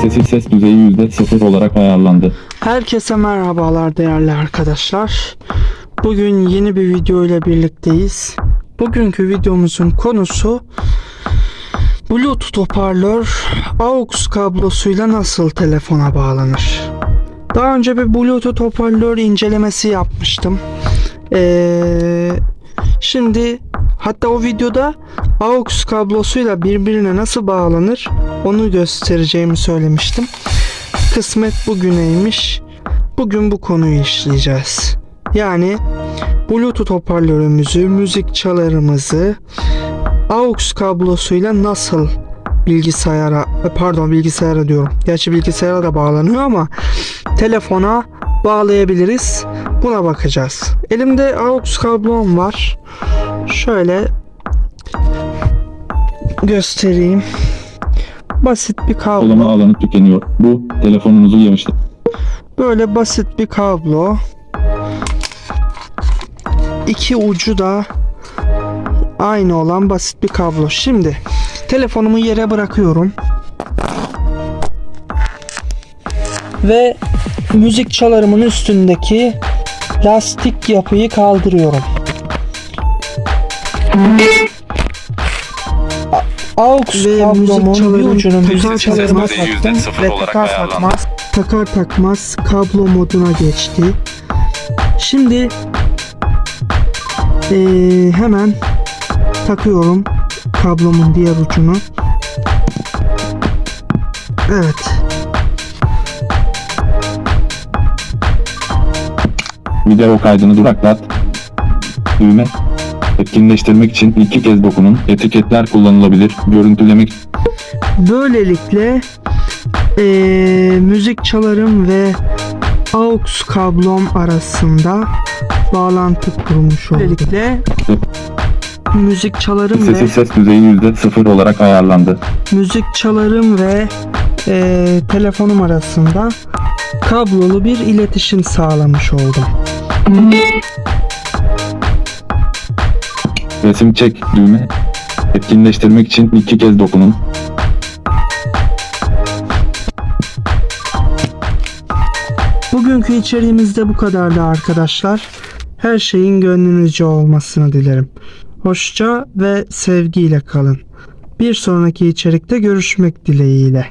Sessiz ses düzeyi %0 olarak ayarlandı. Herkese merhabalar değerli arkadaşlar. Bugün yeni bir video ile birlikteyiz. Bugünkü videomuzun konusu Bluetooth hoparlör AUX kablosuyla nasıl telefona bağlanır? Daha önce bir Bluetooth hoparlör incelemesi yapmıştım. Ee, şimdi hatta o videoda AUX kablosuyla birbirine nasıl bağlanır onu göstereceğimi söylemiştim. Kısmet bugüneymiş. Bugün bu konuyu işleyeceğiz. Yani Bluetooth hoparlörümüzü, müzik çalarımızı AUX kablosuyla nasıl bilgisayara, pardon bilgisayara diyorum. Gerçi bilgisayara da bağlanıyor ama telefona bağlayabiliriz. Buna bakacağız. Elimde AUX kablom var. Şöyle göstereyim. Basit bir kablo. Dolama alanı tükeniyor. Bu telefonunuzu yemiştir. Böyle basit bir kablo. İki ucu da aynı olan basit bir kablo. Şimdi telefonumu yere bırakıyorum. Ve müzik çalarımın üstündeki lastik yapıyı kaldırıyorum. AUX kablomun bir ucunu müzik çalarıma taktım ve takar takmaz takar takmaz kablo moduna geçti. Şimdi eee, hemen takıyorum kablomun diğer ucunu. Evet. Video kaydını duraklat. Düğme. Etkinleştirmek için iki kez dokunun. Etiketler kullanılabilir. Görüntülemek Böylelikle eee, müzik çalarım ve AUX kablom arasında bağlantı kurmuş oldum. Böylelikle müzik çalarım ve sessiz ses düzeyi %0 olarak ayarlandı. müzik çalarım ve eee, telefonum arasında kablolu bir iletişim sağlamış oldum. Resim çek düğme. Etkinleştirmek için iki kez dokunun. Bugünkü içeriğimiz de bu kadardı arkadaşlar. Her şeyin gönlünüzce olmasını dilerim. Hoşça ve sevgiyle kalın. Bir sonraki içerikte görüşmek dileğiyle.